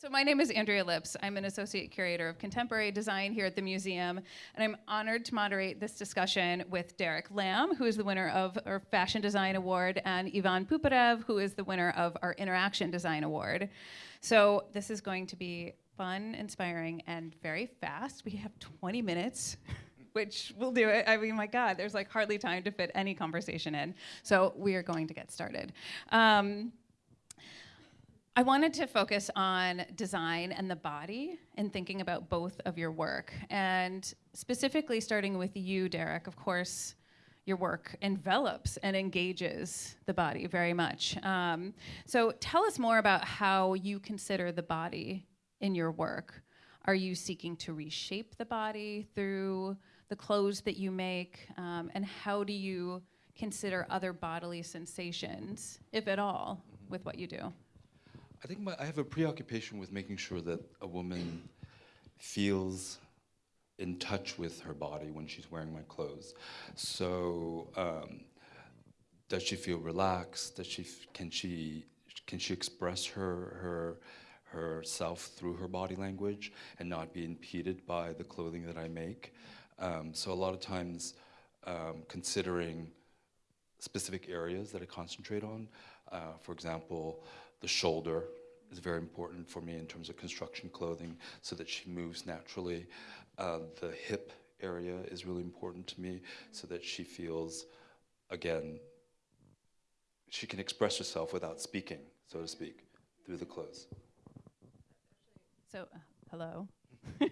So my name is Andrea Lipps. I'm an associate curator of contemporary design here at the museum, and I'm honored to moderate this discussion with Derek Lam, who is the winner of our Fashion Design Award, and Ivan Poupyrev, who is the winner of our Interaction Design Award. So this is going to be fun, inspiring, and very fast. We have 20 minutes. Which will do it. I mean, my God, there's like hardly time to fit any conversation in. So we are going to get started. Um, I wanted to focus on design and the body and thinking about both of your work. And specifically starting with you, Derek, of course, your work envelops and engages the body very much. Um, so tell us more about how you consider the body in your work. Are you seeking to reshape the body through the clothes that you make? Um, and how do you consider other bodily sensations, if at all, with what you do? I think my, I have a preoccupation with making sure that a woman feels in touch with her body when she's wearing my clothes. So, um, does she feel relaxed? Does she can she can she express her her herself through her body language and not be impeded by the clothing that I make? Um, so a lot of times, um, considering specific areas that I concentrate on, uh, for example the shoulder is very important for me in terms of construction clothing so that she moves naturally. Uh, the hip area is really important to me so that she feels, again, she can express herself without speaking, so to speak, through the clothes. So, uh, hello.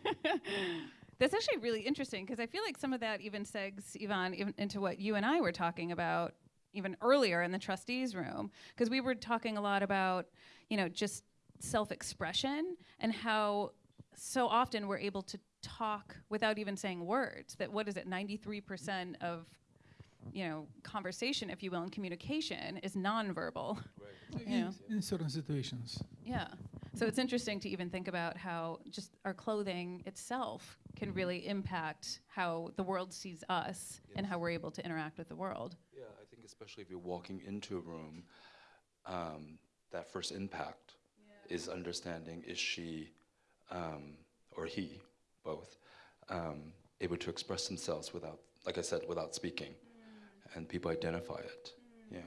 That's actually really interesting because I feel like some of that even segs, Yvonne, even into what you and I were talking about even earlier in the trustees room because we were talking a lot about you know just self-expression and how so often we're able to talk without even saying words that what is it 93% of you know conversation if you will and communication is nonverbal right. you know? in, in certain situations yeah so it's interesting to even think about how just our clothing itself can really impact how the world sees us yes. and how we're able to interact with the world especially if you're walking into a room, um, that first impact yeah. is understanding is she um, or he, both, um, able to express themselves without, like I said, without speaking, mm. and people identify it. Mm. Yeah.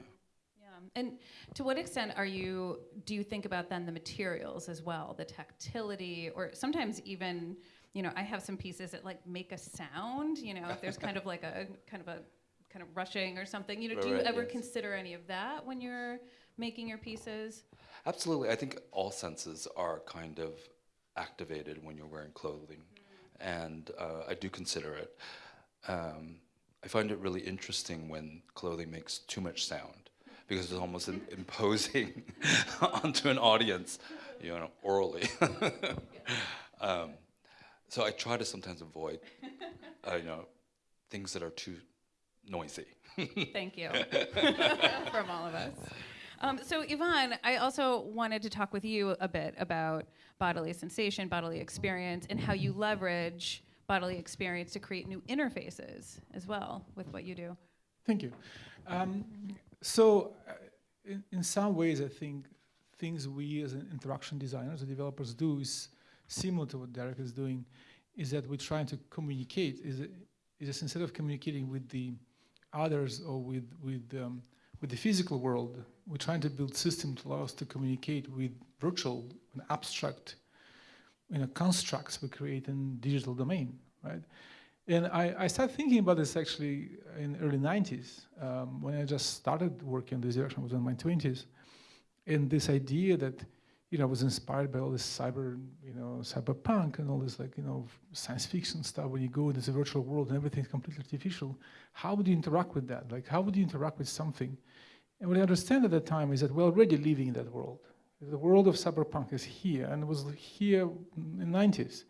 Yeah. And to what extent are you? Do you think about then the materials as well, the tactility, or sometimes even, you know, I have some pieces that like make a sound. You know, if there's kind of like a kind of a kind of rushing or something. You know, right, do you right, ever yes. consider any of that when you're making your pieces? Absolutely. I think all senses are kind of activated when you're wearing clothing, mm. and uh, I do consider it. Um, I find it really interesting when clothing makes too much sound because it's almost imposing onto an audience, you know, orally. um, so I try to sometimes avoid, uh, you know, things that are too noisy. Thank you from all of us. Um, so Ivan, I also wanted to talk with you a bit about bodily sensation, bodily experience, and how you leverage bodily experience to create new interfaces as well with what you do. Thank you. Um, so uh, in, in, some ways, I think things we as interaction designers or developers do is similar to what Derek is doing, is that we're trying to communicate, is, is instead of communicating with the others or with, with, um, with the physical world, we're trying to build systems to allow us to communicate with virtual and abstract you know, constructs we create in digital domain, right? And I, I started thinking about this actually in early 90s, um, when I just started working in this direction, I was in my 20s. And this idea that you know, was inspired by all this cyber, you know, cyberpunk and all this like, you know, science fiction stuff. When you go into the virtual world and everything's completely artificial, how would you interact with that? Like, how would you interact with something? And what I understand at that time is that we're already living in that world. The world of cyberpunk is here and was here in the 90s.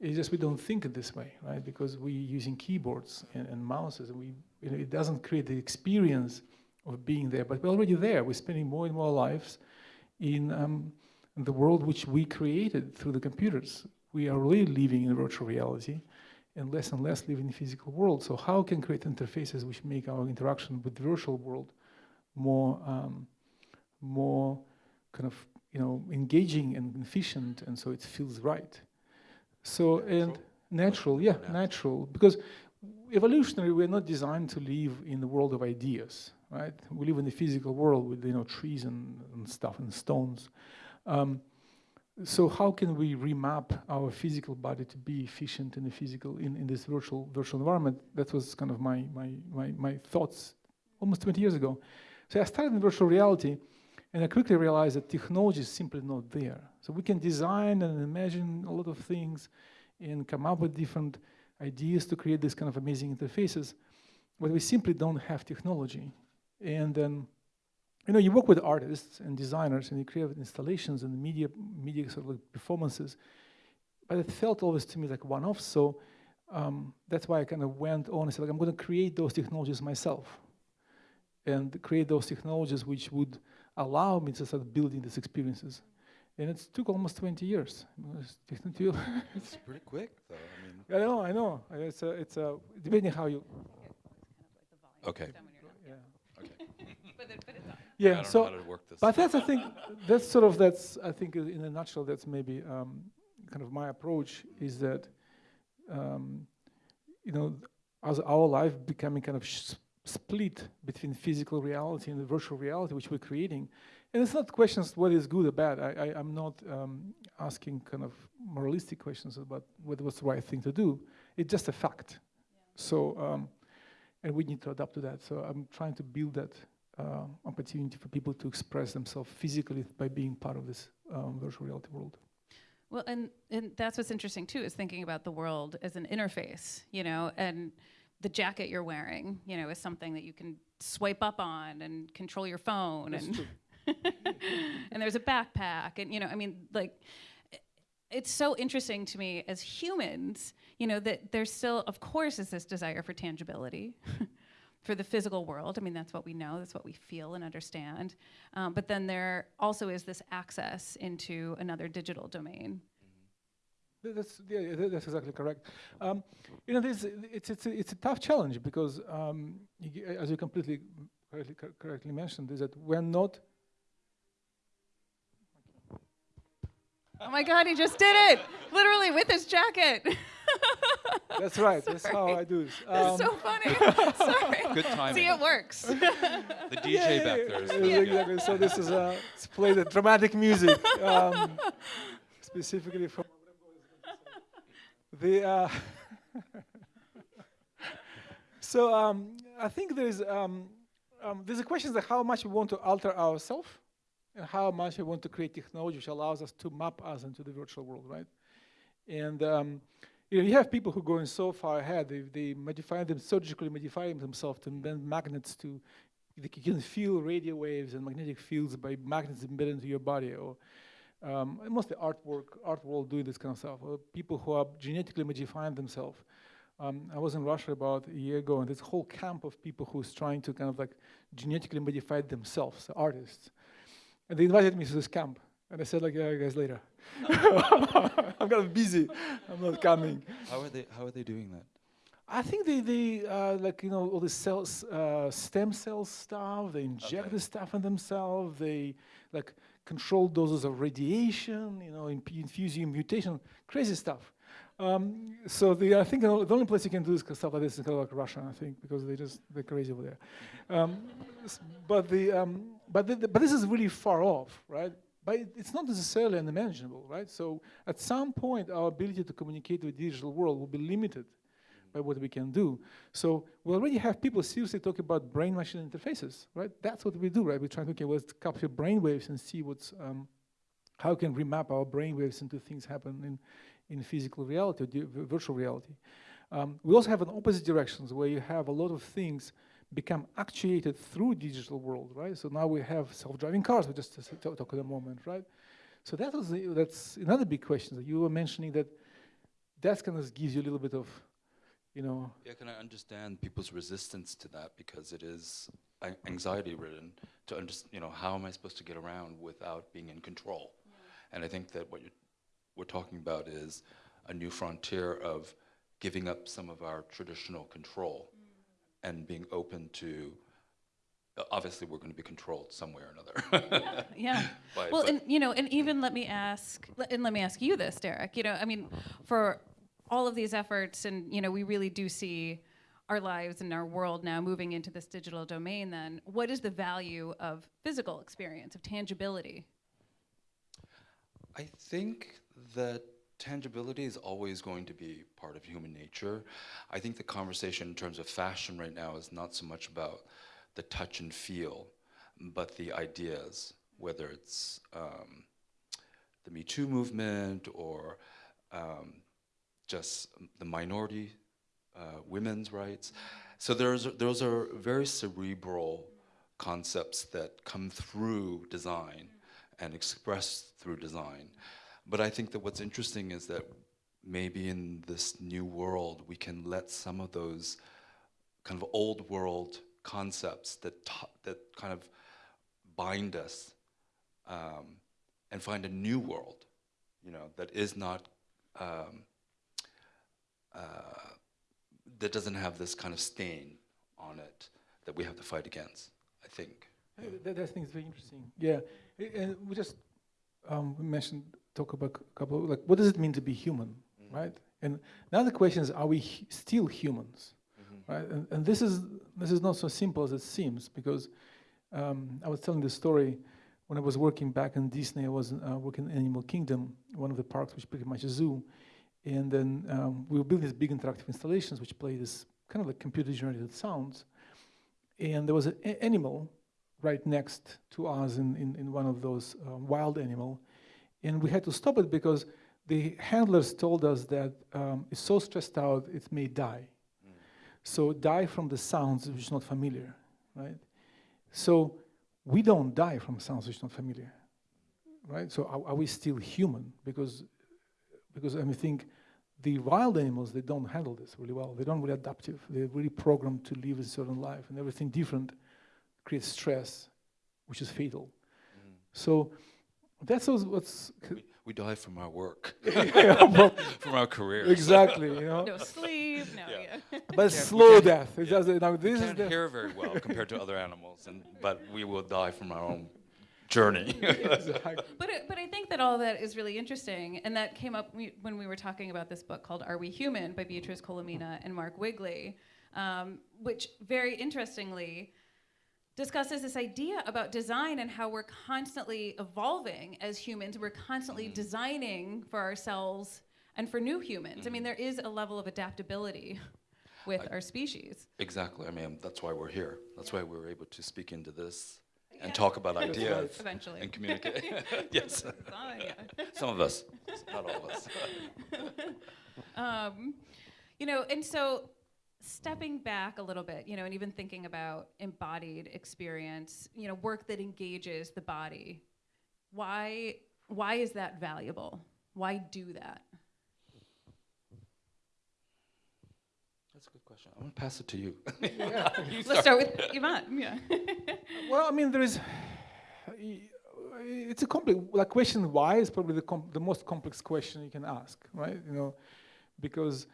It's just we don't think it this way, right? Because we're using keyboards and, and mouses and we, you know, it doesn't create the experience of being there, but we're already there. We're spending more and more lives in um, the world which we created through the computers. We are really living in virtual reality and less and less live in the physical world. So how can create interfaces which make our interaction with the virtual world more, um, more kind of you know, engaging and efficient, and so it feels right. So and natural, yeah, Natural. natural, because evolutionary, we're not designed to live in the world of ideas, right? We live in the physical world with you know trees and, and stuff and stones. Um, so how can we remap our physical body to be efficient in the physical in, in this virtual virtual environment? That was kind of my my my, my thoughts almost 20 years ago. So I started in virtual reality, and I quickly realized that technology is simply not there. So we can design and imagine a lot of things, and come up with different ideas to create this kind of amazing interfaces, but we simply don't have technology. And then you know, you work with artists and designers and you create installations and media, media sort of like performances, but it felt always to me like one-off. So um, that's why I kind of went on and said, like, I'm going to create those technologies myself, and create those technologies which would allow me to start building these experiences. And it took almost 20 years. It was It's pretty quick, though. I mean, I know, I know. It's a, it's a, depending how you. Okay. Yeah. okay. But, it, but it's on. I Yeah. don't So. know how to work this. But that's I think that's sort of that's I think in a nutshell that's maybe um, kind of my approach is that um, you know as our life becoming kind of sh- split between physical reality and the virtual reality which we're creating, and it's not questions what is good or bad. I, I I'm not um, asking kind of moralistic questions about what what's the right thing to do. It's just a fact. So um, and we need to adapt to that. So I'm trying to build that uh, opportunity for people to express themselves physically by being part of this um, virtual reality world. Well, and, and that's what's interesting too, is thinking about the world as an interface, you know, and the jacket you're wearing, you know, is something that you can swipe up on and control your phone. That's and true. and there's a backpack and you know i mean like it's so interesting to me as humans you know that there's still of course is this desire for tangibility for the physical world i mean that's what we know that's what we feel and understand um, but then there also is this access into another digital domain That's yeah, that's exactly correct. Um, you know, this it's it's a, it's a tough challenge because um, as you completely correctly, correctly mentioned, is that we're not. oh my god he just did it literally with his jacket That's right. that's how I do this. that's Um, so funny sorry Good timing. see it works the DJ yeah, back yeah, there is yeah, really good. exactly. So this is uh, let's play the dramatic music, um, specifically from the. Uh, so um, I think there's um, um, there's a question that how much we want to alter ourselves, and how much we want to create technology which allows us to map us into the virtual world, right? And um, you know, you have people who are going so far ahead. They, they modify them surgically, modify themselves to bend magnets to. You can feel radio waves and magnetic fields by magnets embedded into your body, or um, mostly artwork, art world doing this kind of stuff. Or people who are genetically modifying themselves. Um, I was in Russia about a year ago, and a whole camp of people who's trying to kind of like genetically modify themselves, artists. And they invited me to this camp, and I said like, "Yeah, guys, later. I'm kind of busy. I'm not coming." How are they? How are they doing that? I think they, they uh, like you know all the cells, uh, stem cell stuff. They inject Okay. the stuff in themselves. They like control doses of radiation. You know, imp- infusing mutation, crazy stuff. Um, so the, I think the only- the only place you can do this kind of stuff like this is kind of like Russia. I think because they just they're crazy over there. Um, but the um, but the, but this is really far off, right? But it- it's not necessarily unimaginable, right? So at some point, our ability to communicate with the digital world will be limited by what we can do. So we already have people seriously talking about brain-machine interfaces, right? That's what we do, right? We try to okay, let's capture brain waves and see what's um, how can we map our brain waves into things happen in in physical reality, or virtual reality. Um, we also have an opposite directions where you have a lot of things become actuated through digital world, right? So now we have self-driving cars. We just talk, at the moment, right? So that was the, that's another big question that you were mentioning that that kind of gives you a little bit of, you know, Yeah, can I understand people's resistance to that because it is anxiety-ridden to understand. You know, how am I supposed to get around without being in control? And I think that what we're talking about is a new frontier of giving up some of our traditional control and being open to Obviously, we're going to be controlled some way or another. Yeah. By- Well, but- and you know, and even let me ask, and let me ask you this, Derek. You know, I mean, for all of these efforts, and you know, we really do see our lives and our world now moving into this digital domain. Then, what is the value of physical experience, of tangibility? I think that tangibility is always going to be part of human nature. I think the conversation in terms of fashion right now is not so much about the touch and feel, but the ideas, whether it's um, the Me Too movement or um, just the minority, uh, women's rights. So there's, those are very cerebral concepts that come through design and expressed through design. But I think that what's interesting is that maybe in this new world, we can let some of those kind of old world concepts that, that kind of bind us um, and find a new world, you know, that is not, um, uh, that doesn't have this kind of stain on it that we have to fight against, I think. Uh, That, that thing is very interesting. Yeah, and we just um, we mentioned talk about a couple of, like what does it mean to be human, right? And now the question is, are we still humans, right? And, and this is this is not so simple as it seems because um, I was telling the story when I was working back in Disney. I was uh, working in Animal Kingdom, one of the parks, which is pretty much a zoo, and then um, we were building these big interactive installations which play this kind of like computer-generated sounds, and there was an animal right next to us in, in, in one of those uh, wild animal. And we had to stop it because the handlers told us that um, it's so stressed out it may die. So die from the sounds which is not familiar, right? So we don't die from sounds which is not familiar, right? So are, are we still human? Because because I mean, think the wild animals they don't handle this really well. They don't really adaptive. They're really programmed to live a certain life, and everything different creates stress, which is fatal. So that's what's, what's We, we die from our work, Yeah, well, from our careers. exactly, you know. No sleep. No. Yeah. Yeah. But can't- slow death. It does, now We this is can't the, hear very well compared to other animals, and, but we will die from our own journey. exactly. But, it, but I think that all that is really interesting, and that came up we, when we were talking about this book called Are We Human by Beatriz Colomina and Mark Wigley, um, which very interestingly discusses this idea about design and how we're constantly evolving as humans. We're constantly designing for ourselves and for new humans. I mean, there is a level of adaptability with our species. exactly. I mean, that's why we're here. That's why we're able to speak into this and talk about ideas Eventually. and communicate. yes, yeah. some of us, not all of us. um, you know, and so stepping back a little bit, you know, and even thinking about embodied experience, you know, work that engages the body. Why why is that valuable? Why do that? That's a good question. I'm gonna pass it to you. Let's start with Yvonne. Yeah. Well, I mean, there is. It's a complex. Like question why is probably the com- the most complex question you can ask, right? You know, because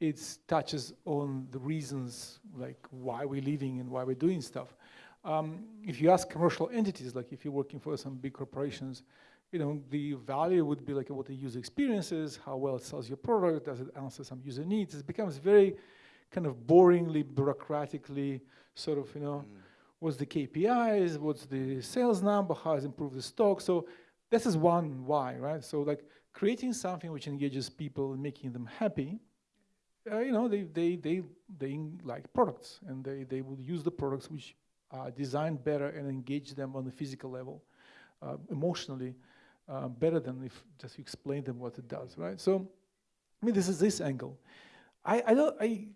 it touches on the reasons like why we're living and why we're doing stuff. Um, if you ask commercial entities, like if you're working for some big corporations, you know, the value would be like what the user experience is, how well it sells your product, does it answer some user needs. It becomes very kind of boringly, bureaucratically, sort of, you know, what's the KPIs, what's the sales number, how has improved the stock. So this is one why, right? So like creating something which engages people and making them happy, uh, you know, they, they, they, they like products and they, they will use the products which are designed better and engage them on the physical level, uh, emotionally, uh, better than if just you explain them what it does, right? So, I mean, this is this angle. I, I don't, I,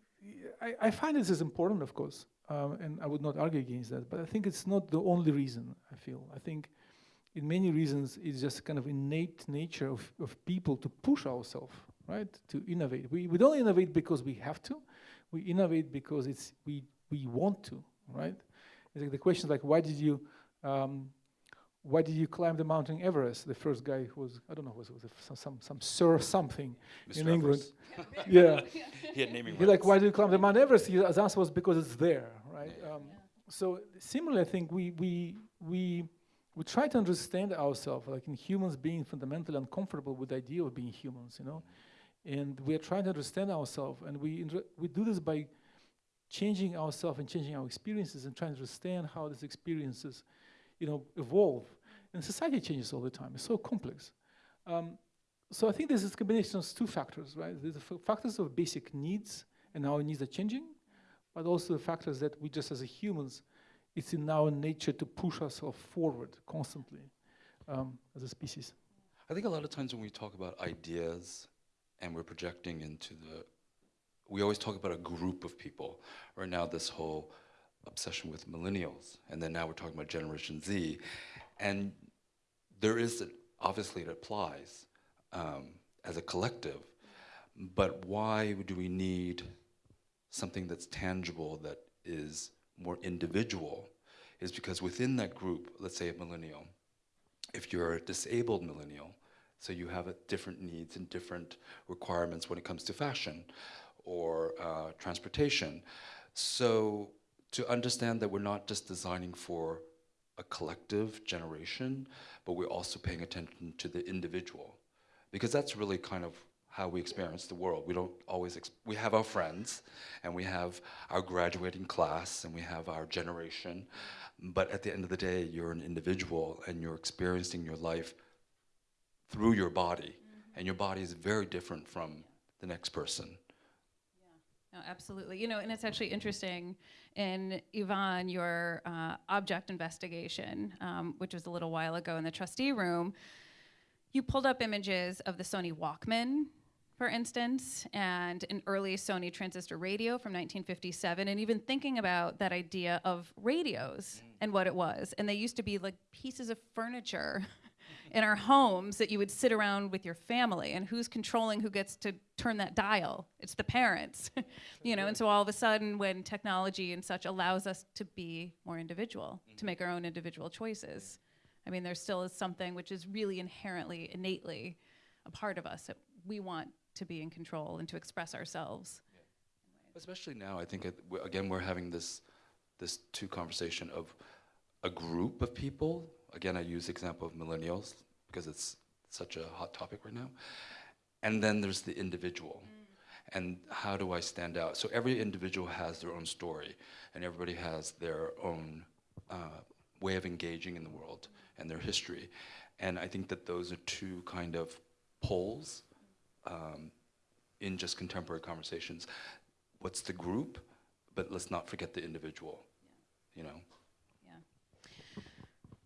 I, I find this is important, of course, um, and I would not argue against that, but I think it's not the only reason, I feel. I think in many reasons, it's just kind of innate nature of, of people to push ourselves, right? To innovate. We, we don't innovate because we have to. We innovate because it's we, we want to, right? It's like the question is like, why did you, um, why did you climb the mountain Everest? The first guy who was, I don't know, was, was some, some, some Sir something in England. Yeah. He had naming You're like, why did you climb the Mount Everest? His answer was because it's there, right? Um, so similarly, I think we we we we try to understand ourselves, like in humans being fundamentally uncomfortable with the idea of being humans, you know, and we are trying to understand ourselves, and we we do this by changing ourselves and changing our experiences and trying to understand how these experiences, you know, evolve. And society changes all the time. It's so complex. Um, so I think this is a combination of two factors, right? There's the factors of basic needs, and our needs are changing, but also the factors that we just as humans, it's in our nature to push ourselves forward constantly um, as a species. I think a lot of times when we talk about ideas and we're projecting into the, we always talk about a group of people. Right now, this whole obsession with millennials, and then now we're talking about Generation Z, and there is a, obviously it applies um, as a collective, but why do we need something that's tangible that is more individual? Is because within that group, let's say a millennial, if you're a disabled millennial, so you have a different needs and different requirements when it comes to fashion or uh, transportation. So to understand that we're not just designing for a collective generation, but we're also paying attention to the individual, because that's really kind of how we experience the world. We don't always, we have our friends, and we have our graduating class, and we have our generation, but at the end of the day, you're an individual, and you're experiencing your life through your body, and your body is very different from the next person. No, absolutely. You know, and it's actually interesting in Yvonne, your uh, object investigation, um, which was a little while ago in the trustee room, you pulled up images of the Sony Walkman, for instance, and an early Sony transistor radio from 1957, and even thinking about that idea of radios and what it was. And they used to be like pieces of furniture in our homes that you would sit around with your family and who's controlling who gets to turn that dial it's the parents you know and so all of a sudden when technology and such allows us to be more individual to make our own individual choices i mean there still is something which is really inherently innately a part of us that we want to be in control and to express ourselves Especially now, I think again we're having this this two conversation of a group of people. Again, I use the example of millennials because it's such a hot topic right now. And then there's the individual. And how do I stand out? So every individual has their own story, and everybody has their own uh, way of engaging in the world and their history. And I think that those are two kind of poles um, in just contemporary conversations. What's the group? But let's not forget the individual. You know.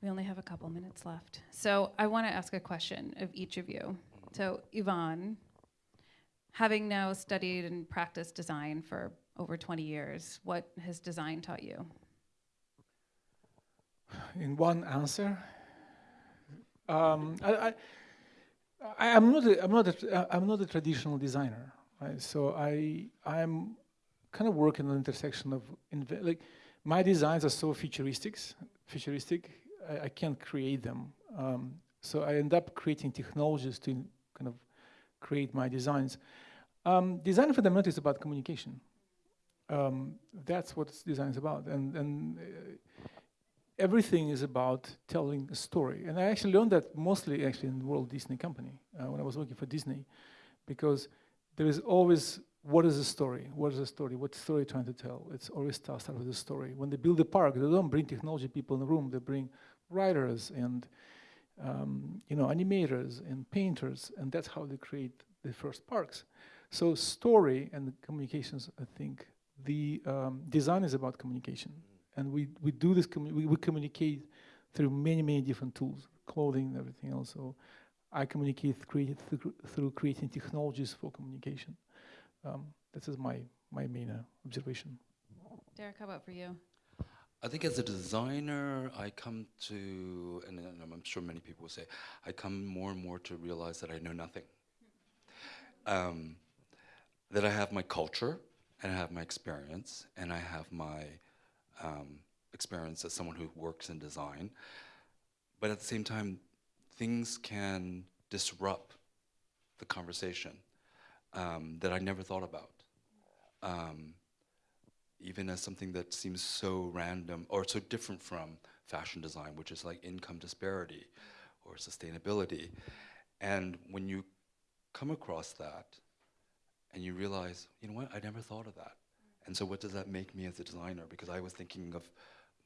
We only have a couple minutes left. So I want to ask a question of each of you. So, Yvonne, having now studied and practiced design for over 20 years, what has design taught you? in one answer. Um, I, I, am not a, I'm not a, I'm not a traditional designer, right? So I, I'm kind of working on the intersection of like my designs are so futuristic, futuristic. I, I can't create them. Um, so I end up creating technologies to kind of create my designs. Um, design fundamentally is about communication. Um, that's what design is about, and and. Uh, everything is about telling a story. And I actually learned that mostly actually in the Walt Disney Company uh, when I was working for Disney, because there is always what is the story? What is the story? What story are you trying to tell? It's always start with the story. When they build a park, they don't bring technology people in the room. They bring writers and um, you know animators and painters, and that's how they create the first parks. So story and communications, I think the um, design is about communication and we, we do this, commu- we, we communicate through many, many different tools, clothing and everything else. So I communicate create through, through creating technologies for communication. Um, this is my, my main uh, observation. Derek, how about for you? I think as a designer, I come to, and, I'm sure many people will say, I come more and more to realize that I know nothing. Um, that I have my culture, and I have my experience, and I have my um, experience as someone who works in design. But at the same time, things can disrupt the conversation um, that I never thought about. Um, even as something that seems so random or so different from fashion design, which is like income disparity or sustainability. And when you come across that and you realize, you know what, I never thought of that. And so, what does that make me as a designer? Because I was thinking of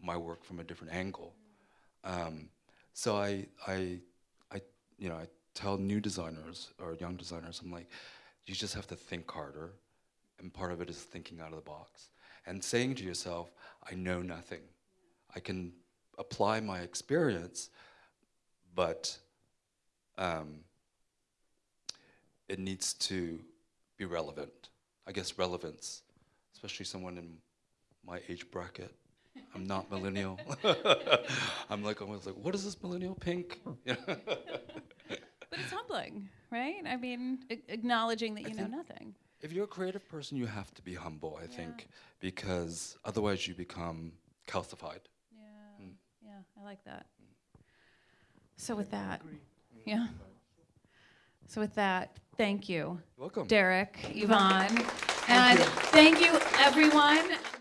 my work from a different angle. Um, so I, I, I, you know, I tell new designers or young designers, I'm like, you just have to think harder, and part of it is thinking out of the box and saying to yourself, I know nothing. I can apply my experience, but um, it needs to be relevant. I guess relevance, especially someone in my age bracket. I'm not millennial. I'm like almost like, what is this millennial pink? But it's humbling, right? I mean, acknowledging that you know nothing. If you're a creative person, you have to be humble, I Yeah. think, because otherwise you become calcified. Yeah, Mm. yeah, I like that. So with that, yeah. So with that, thank you, Welcome. Derek, Yvonne, and thank you, everyone.